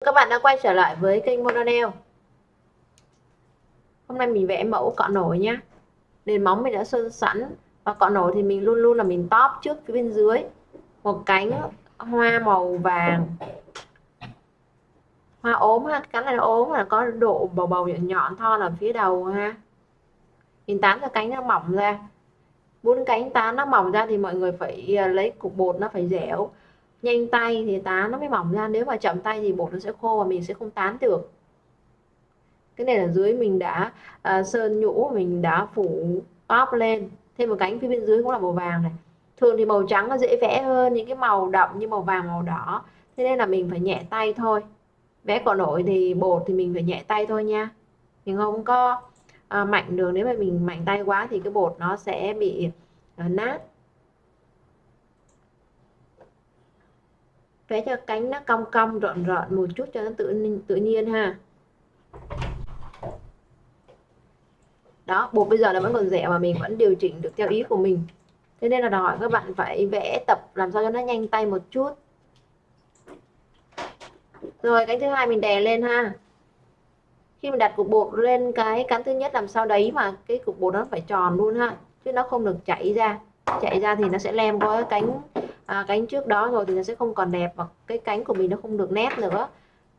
các bạn đã quay trở lại với kênh Monanel hôm nay mình vẽ mẫu cọ nổi nhé nền móng mình đã sơn sẵn và cọ nổi thì mình luôn luôn là mình top trước phía bên dưới. Một cánh hoa màu vàng. Hoa ốm ha cánh này nó ốm là có độ bầu bầu nhọn nhọn thon ở phía đầu ha. Mình tán cho cánh nó mỏng ra. Bốn cánh tán nó mỏng ra thì mọi người phải à, lấy cục bột nó phải dẻo nhanh tay thì tán nó mới mỏng ra nếu mà chậm tay thì bột nó sẽ khô và mình sẽ không tán được. Cái này là dưới mình đã uh, sơn nhũ mình đã phủ top lên. Thêm một cánh phía bên dưới cũng là màu vàng này. Thường thì màu trắng nó dễ vẽ hơn những cái màu đậm như màu vàng màu đỏ. Thế nên là mình phải nhẹ tay thôi. Vẽ cỏ nổi thì bột thì mình phải nhẹ tay thôi nha. Mình không có uh, mạnh được. Nếu mà mình mạnh tay quá thì cái bột nó sẽ bị uh, nát. Vẽ cho cánh nó cong cong rợn rợn một chút cho nó tự tự nhiên ha. Đó bột bây giờ là vẫn còn rẻ mà mình vẫn điều chỉnh được theo ý của mình. Thế nên là đòi hỏi các bạn phải vẽ tập làm sao cho nó nhanh tay một chút. Rồi, cánh thứ hai mình đè lên ha. Khi mình đặt cục bột lên cái cánh thứ nhất làm sao đấy mà cái cục bột nó phải tròn luôn ha, chứ nó không được chảy ra. Chạy ra thì nó sẽ lem qua cái cánh à, cánh trước đó rồi thì nó sẽ không còn đẹp và cái cánh của mình nó không được nét nữa.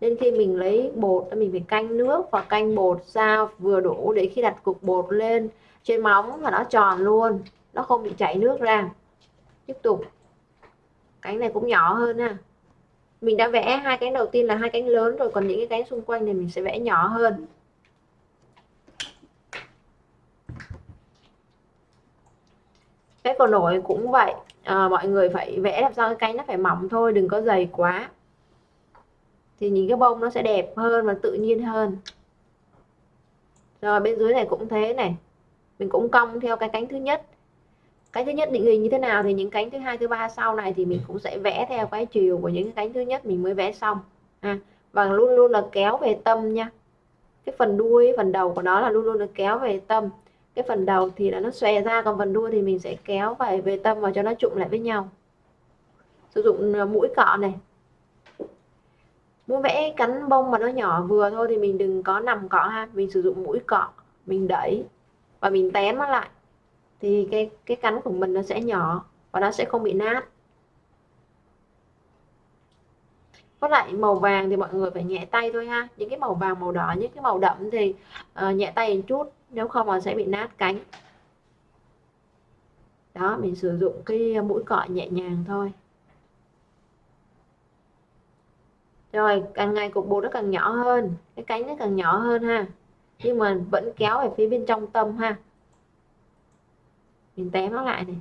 Nên khi mình lấy bột mình phải canh nước và canh bột sao vừa đủ để khi đặt cục bột lên trên móng là nó tròn luôn nó không bị chảy nước ra. Tiếp tục. Cánh này cũng nhỏ hơn ha. Mình đã vẽ hai cánh đầu tiên là hai cánh lớn rồi còn những cái cánh xung quanh này mình sẽ vẽ nhỏ hơn. Cái còn nổi cũng vậy à, mọi người phải vẽ làm sao cái cánh nó phải mỏng thôi đừng có dày quá. Thì nhìn cái bông nó sẽ đẹp hơn và tự nhiên hơn. Rồi bên dưới này cũng thế này. Mình cũng cong theo cái cánh thứ nhất. Cái thứ nhất định hình như thế nào thì những cánh thứ hai thứ ba sau này thì mình cũng sẽ vẽ theo cái chiều của những cái cánh thứ nhất mình mới vẽ xong. À, và luôn luôn là kéo về tâm nha. Cái phần đuôi phần đầu của nó là luôn luôn là kéo về tâm cái phần đầu thì là nó xòe ra còn phần đuôi thì mình sẽ kéo về về tâm và cho nó trụng lại với nhau. Sử dụng ờ, mũi cọ này. Muốn vẽ cánh bông mà nó nhỏ vừa thôi thì mình đừng có nằm cọ ha. Mình sử dụng mũi cọ mình đẩy và mình tém nó lại. Thì cái cái cánh của mình nó sẽ nhỏ và nó sẽ không bị nát. Có lại màu vàng thì mọi người phải nhẹ tay thôi ha. Những cái màu vàng màu đỏ những cái màu đậm thì uh, nhẹ tay một chút nếu không nó sẽ bị nát cánh. Đó, mình sử dụng cái mũi cọ nhẹ nhàng thôi. Rồi, càng ngày cục bột nó càng nhỏ hơn, cái cánh nó càng nhỏ hơn ha. Nhưng mà vẫn kéo về phía bên trong tâm ha. Mình tém nó lại này.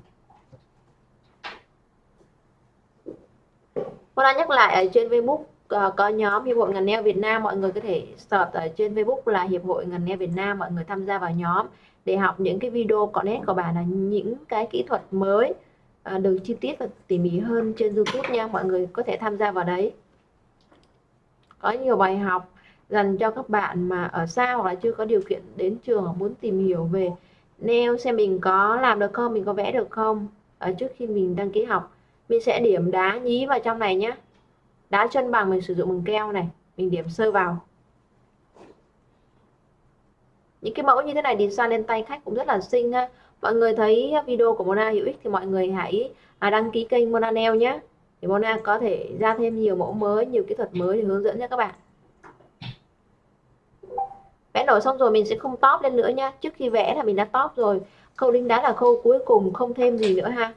Cô đã nhắc lại ở trên Facebook. Ờ, có nhóm Hiệp hội ngành nail Việt Nam mọi người có thể search ở trên Facebook là Hiệp hội ngành nail Việt Nam mọi người tham gia vào nhóm để học những cái video có nét của bạn là những cái kỹ thuật mới à, được chi tiết và tỉ mỉ hơn trên YouTube nha mọi người có thể tham gia vào đấy. Có nhiều bài học dành cho các bạn mà ở xa hoặc là chưa có điều kiện đến trường hoặc muốn tìm hiểu về nail xem mình có làm được không mình có vẽ được không. Ở trước khi mình đăng ký học mình sẽ điểm đá nhí vào trong này nhé đá chân bằng mình sử dụng bằng keo này, mình điểm sơ vào. Những cái mẫu như thế này design lên tay khách cũng rất là xinh ha mọi người thấy video của Mona hữu ích thì mọi người hãy à, đăng ký kênh Mona Nail nhé. Để Mona có thể ra thêm nhiều mẫu mới, nhiều kỹ thuật mới để hướng dẫn cho các bạn. Vẽ nổi xong rồi mình sẽ không top lên nữa nha trước khi vẽ là mình đã top rồi. Khâu đính đá là khâu cuối cùng, không thêm gì nữa ha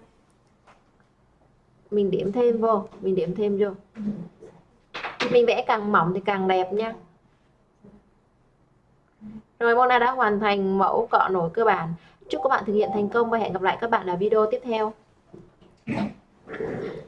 mình điểm thêm vô, mình điểm thêm vô. Mình vẽ càng mỏng thì càng đẹp nha. Rồi, Mona đã hoàn thành mẫu cọ nổi cơ bản. Chúc các bạn thực hiện thành công và hẹn gặp lại các bạn ở video tiếp theo.